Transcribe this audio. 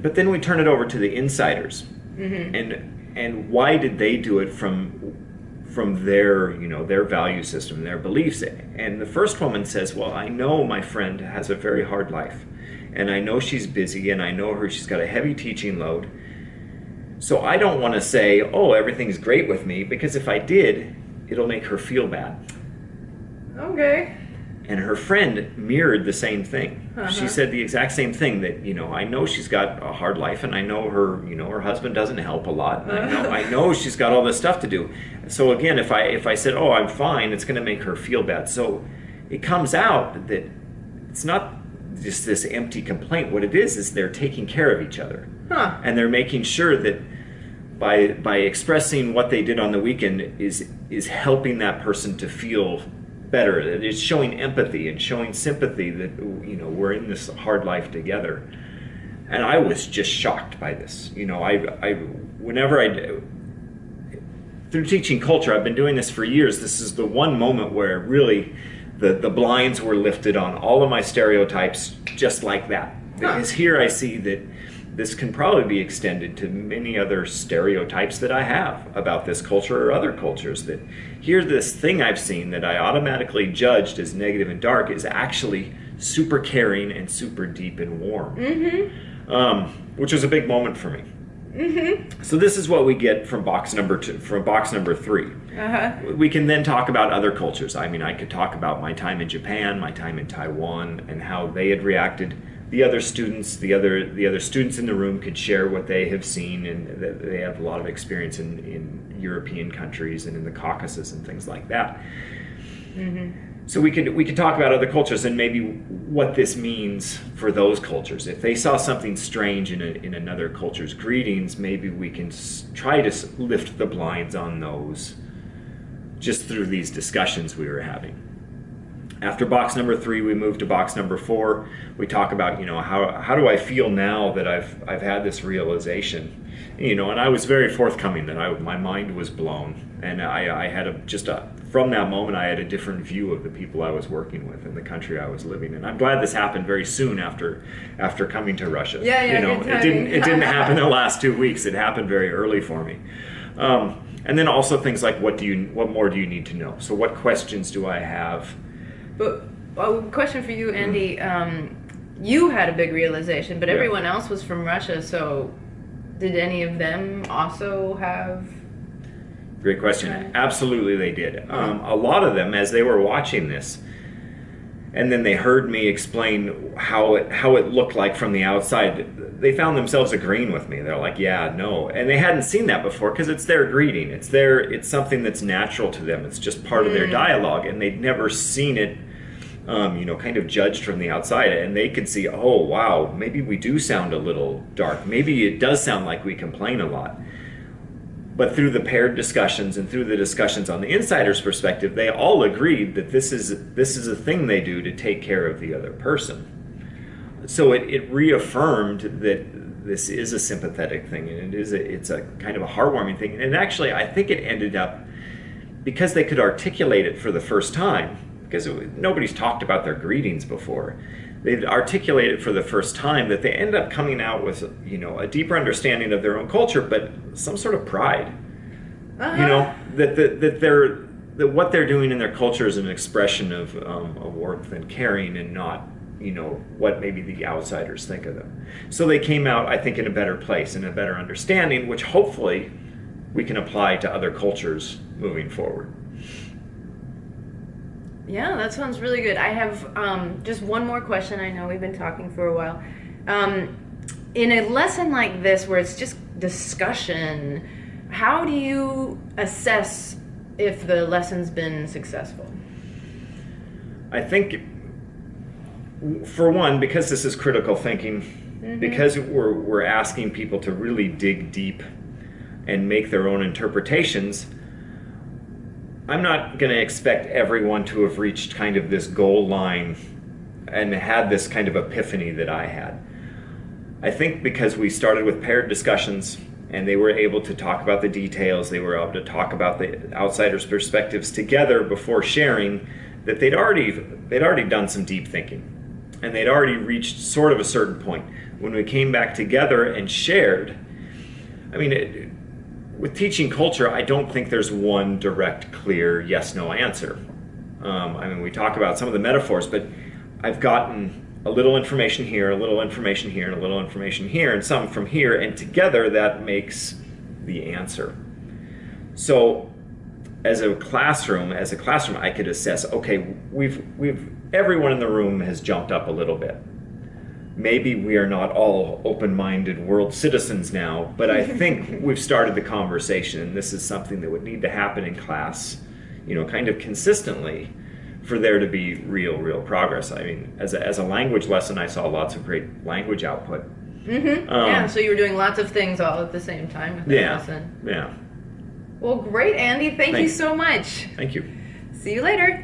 but then we turn it over to the insiders, mm-hmm. and and why did they do it from from their you know their value system, their beliefs? And the first woman says, "Well, I know my friend has a very hard life, and I know she's busy, and I know her she's got a heavy teaching load." So I don't want to say, "Oh, everything's great with me," because if I did, it'll make her feel bad. Okay. And her friend mirrored the same thing. Uh-huh. She said the exact same thing that, you know, I know she's got a hard life and I know her, you know, her husband doesn't help a lot. And I know I know she's got all this stuff to do. So again, if I if I said, "Oh, I'm fine," it's going to make her feel bad. So it comes out that it's not just this empty complaint. What it is is they're taking care of each other. Huh. And they're making sure that by by expressing what they did on the weekend is is helping that person to feel better. It's showing empathy and showing sympathy that you know we're in this hard life together. And I was just shocked by this. You know, I I whenever I do through teaching culture, I've been doing this for years. This is the one moment where really the, the blinds were lifted on all of my stereotypes just like that. Because here I see that this can probably be extended to many other stereotypes that I have about this culture or other cultures. That here, this thing I've seen that I automatically judged as negative and dark is actually super caring and super deep and warm, um, which was a big moment for me. So this is what we get from box number two, from box number three. Uh-huh. We can then talk about other cultures. I mean, I could talk about my time in Japan, my time in Taiwan, and how they had reacted. The other students, the other the other students in the room could share what they have seen, and they have a lot of experience in, in European countries and in the Caucasus and things like that. Mm-hmm. So we could we could talk about other cultures and maybe what this means for those cultures. If they saw something strange in a, in another culture's greetings, maybe we can try to lift the blinds on those just through these discussions we were having. After box number three, we move to box number four. We talk about, you know, how, how do I feel now that I've, I've had this realization? You know, and I was very forthcoming that I, my mind was blown. And I, I had a, just a, from that moment, I had a different view of the people I was working with and the country I was living in. I'm glad this happened very soon after, after coming to Russia. Yeah, yeah, You know, it didn't, it didn't happen the last two weeks. It happened very early for me. Um, and then also things like what do you, what more do you need to know? So what questions do I have? But a question for you, Andy. Um, you had a big realization, but Yeah. everyone else was from Russia. So, did any of them also have? Great question. Absolutely, they did. Um, a lot of them, as they were watching this, and then they heard me explain how it how it looked like from the outside. They found themselves agreeing with me. They're like, "Yeah, no," and they hadn't seen that before because it's their greeting. It's their it's something that's natural to them. It's just part of their dialogue, and they'd never seen it. Um, you know, kind of judged from the outside, and they could see, oh wow, maybe we do sound a little dark. Maybe it does sound like we complain a lot but through the paired discussions and through the discussions on the insider's perspective, they all agreed that this is this is a thing they do to take care of the other person. So it, it reaffirmed that this is a sympathetic thing and it is a, it's a kind of a heartwarming thing. And actually, I think it ended up because they could articulate it for the first time because it, nobody's talked about their greetings before. They'd articulate it for the first time that they end up coming out with you know a deeper understanding of their own culture, but some sort of pride Uh-huh. you know that that, that they're that what they're doing in their culture is an expression of um, of warmth and caring and not you know what maybe the outsiders think of them so they came out i think in a better place in a better understanding which hopefully we can apply to other cultures moving forward Yeah, that sounds really good. I have um, just one more question. I know we've been talking for a while. Um, in a lesson like this, where it's just discussion, how do you assess if the lesson's been successful? I think, for one, because this is critical thinking, because we're, we're asking people to really dig deep and make their own interpretations, I'm not going to expect everyone to have reached kind of this goal line and had this kind of epiphany that I had. I think because we started with paired discussions and they were able to talk about the details, they were able to talk about the outsiders' perspectives together before sharing, that they'd already they'd already done some deep thinking. and they'd already reached sort of a certain point. When we came back together and shared, I mean, it, with teaching culture, I don't think there's one direct, clear yes no answer. Um, I mean, we talk about some of the metaphors, but I've gotten a little information here, a little information here, and a little information here, and some from here, and together that makes the answer. So, as a classroom, as a classroom, I could assess. Okay, we've we've everyone in the room has jumped up a little bit. Maybe we are not all open-minded world citizens now, but I think we've started the conversation, and this is something that would need to happen in class, you know, kind of consistently for there to be real, real progress. I mean, as a, as a language lesson, I saw lots of great language output. Mm-hmm. Um, yeah, so you were doing lots of things all at the same time with that Yeah, lesson. yeah. Well, great, Andy. Thank you so much. Thank you. See you later.